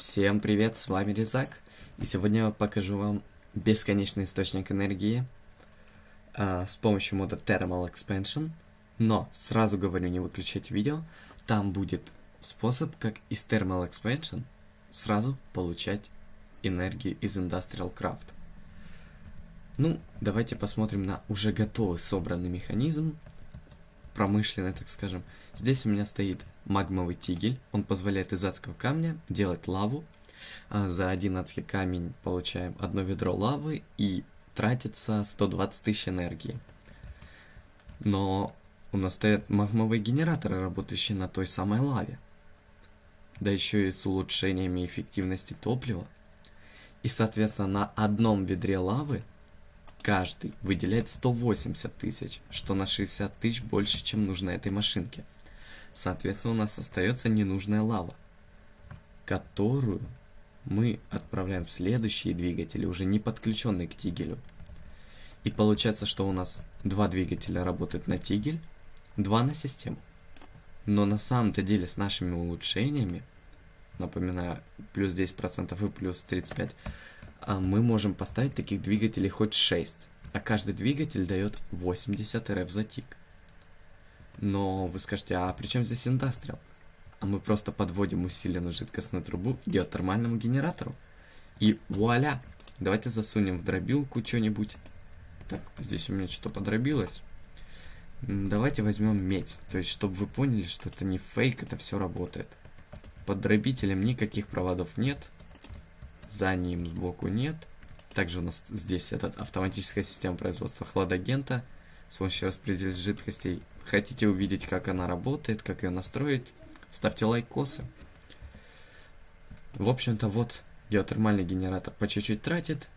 Всем привет, с вами Резак, и сегодня я покажу вам бесконечный источник энергии э, с помощью мода Thermal Expansion, но сразу говорю, не выключайте видео, там будет способ, как из Thermal Expansion сразу получать энергию из Industrial Craft. Ну, давайте посмотрим на уже готовый собранный механизм, промышленный, так скажем. Здесь у меня стоит магмовый тигель. Он позволяет из адского камня делать лаву. А за один адский камень получаем одно ведро лавы и тратится 120 тысяч энергии. Но у нас стоят магмовые генераторы, работающие на той самой лаве. Да еще и с улучшениями эффективности топлива. И соответственно на одном ведре лавы каждый выделяет 180 тысяч, что на 60 тысяч больше, чем нужно этой машинке. Соответственно, у нас остается ненужная лава, которую мы отправляем в следующие двигатели, уже не подключенные к тигелю. И получается, что у нас два двигателя работают на тигель, два на систему. Но на самом-то деле с нашими улучшениями, напоминаю, плюс 10% и плюс 35%, а мы можем поставить таких двигателей хоть 6. А каждый двигатель дает 80 РФ за тик. Но вы скажете, а при чем здесь индастриал? А мы просто подводим усиленную жидкостную трубу к геотермальному генератору. И вуаля! Давайте засунем в дробилку что-нибудь. Так, здесь у меня что-то подробилось. Давайте возьмем медь. То есть, чтобы вы поняли, что это не фейк, это все работает. Под дробителем никаких проводов нет. За ним сбоку нет. Также у нас здесь этот автоматическая система производства хладагента с помощью распределителя жидкостей. Хотите увидеть, как она работает, как ее настроить, ставьте лайкосы. В общем-то, вот геотермальный генератор по чуть-чуть тратит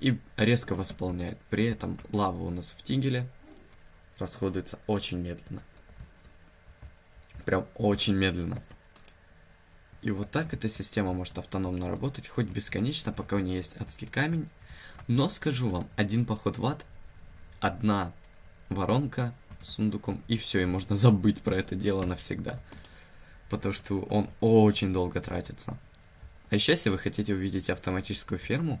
и резко восполняет. При этом лава у нас в тигеле расходуется очень медленно. Прям очень медленно. И вот так эта система может автономно работать, хоть бесконечно, пока у нее есть адский камень. Но скажу вам, один поход в ад, одна воронка с сундуком, и все, и можно забыть про это дело навсегда. Потому что он очень долго тратится. А еще, если вы хотите увидеть автоматическую ферму,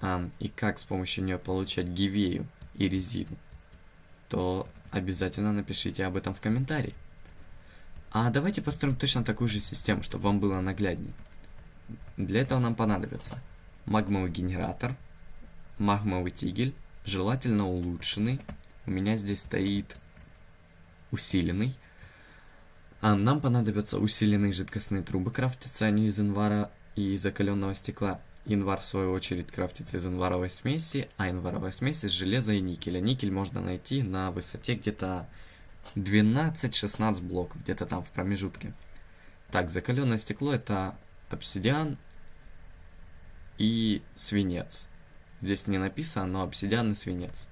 а, и как с помощью нее получать гивею и резину, то обязательно напишите об этом в комментарии. А давайте построим точно такую же систему, чтобы вам было нагляднее. Для этого нам понадобится магмовый генератор, магмовый тигель, желательно улучшенный. У меня здесь стоит усиленный. А нам понадобятся усиленные жидкостные трубы, крафтятся они из инвара и закаленного стекла. Январ, в свою очередь, крафтится из инваровой смеси, а инваровая смесь из железа и никеля. Никель можно найти на высоте где-то 12-16 блоков, где-то там в промежутке. Так, закаленное стекло это обсидиан и свинец. Здесь не написано, но обсидиан и свинец.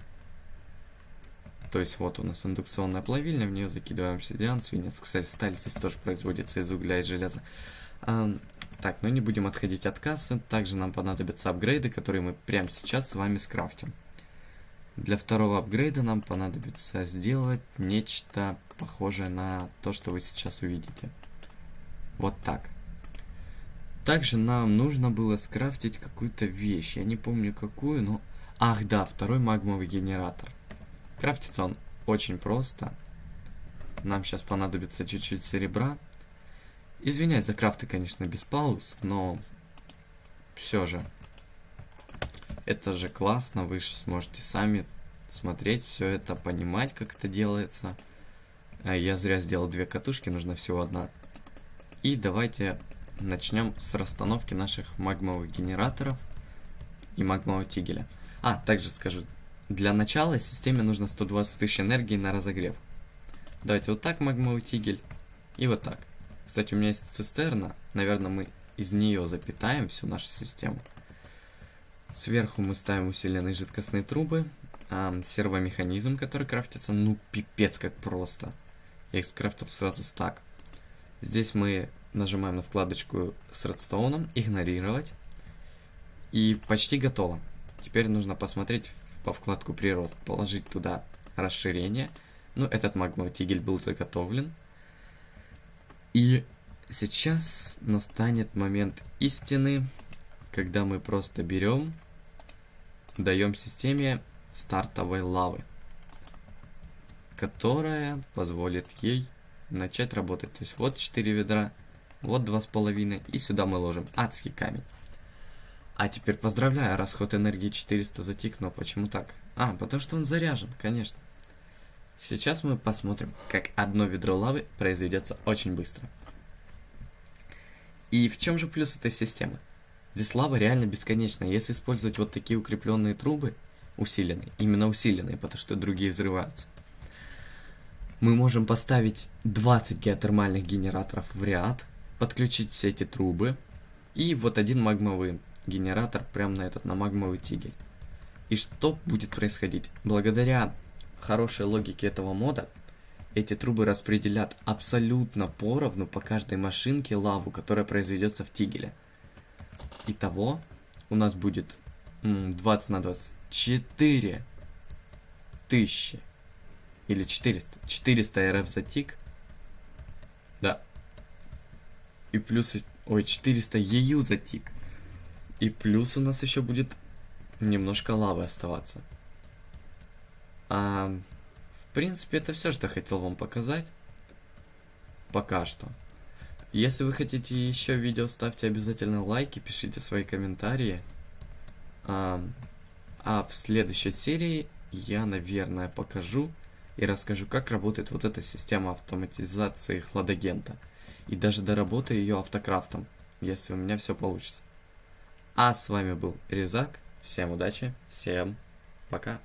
То есть вот у нас индукционная плавильня, в нее закидываем обсидиан, свинец. Кстати, сталь здесь тоже производится из угля и железа. А, так, но не будем отходить от кассы. Также нам понадобятся апгрейды, которые мы прямо сейчас с вами скрафтим. Для второго апгрейда нам понадобится сделать нечто похожее на то, что вы сейчас увидите. Вот так. Также нам нужно было скрафтить какую-то вещь. Я не помню какую, но... Ах, да, второй магмовый генератор. Крафтится он очень просто. Нам сейчас понадобится чуть-чуть серебра. Извиняюсь за крафты, конечно, без пауз, но все же это же классно, вы сможете сами смотреть все это, понимать, как это делается. А я зря сделал две катушки, нужна всего одна. И давайте начнем с расстановки наших магмовых генераторов и магмового тигеля. А, также скажу, для начала системе нужно 120 тысяч энергии на разогрев. Давайте вот так магмовый тигель и вот так. Кстати, у меня есть цистерна, наверное, мы из нее запитаем всю нашу систему. Сверху мы ставим усиленные жидкостные трубы, а, сервомеханизм, который крафтится, ну пипец как просто. Я их скрафтил сразу стак. Здесь мы нажимаем на вкладочку с редстоуном, игнорировать. И почти готово. Теперь нужно посмотреть по вкладку прирост, положить туда расширение. Ну, этот магмовый тигель был заготовлен. И Сейчас настанет момент истины, когда мы просто берем, даем системе стартовой лавы, которая позволит ей начать работать. То есть вот 4 ведра, вот 2,5 и сюда мы ложим адский камень. А теперь поздравляю, расход энергии 400 затик, но почему так? А, потому что он заряжен, конечно. Сейчас мы посмотрим, как одно ведро лавы произведется очень быстро. И в чем же плюс этой системы? Здесь лава реально бесконечная. Если использовать вот такие укрепленные трубы, усиленные, именно усиленные, потому что другие взрываются, мы можем поставить 20 геотермальных генераторов в ряд, подключить все эти трубы, и вот один магмовый генератор прямо на этот, на магмовый тигель. И что будет происходить? Благодаря хорошей логике этого мода, эти трубы распределят абсолютно поровну по каждой машинке лаву, которая произведется в тигеле. Итого у нас будет 20 на 24 тысячи или 400. 400 РФ за тик. Да. И плюс... Ой, 400 ЕЮ за тик. И плюс у нас еще будет немножко лавы оставаться. А, в принципе, это все, что хотел вам показать. Пока что. Если вы хотите еще видео, ставьте обязательно лайки, пишите свои комментарии. А, а в следующей серии я, наверное, покажу и расскажу, как работает вот эта система автоматизации хладагента. И даже доработаю ее автокрафтом, если у меня все получится. А с вами был Резак. Всем удачи, всем пока.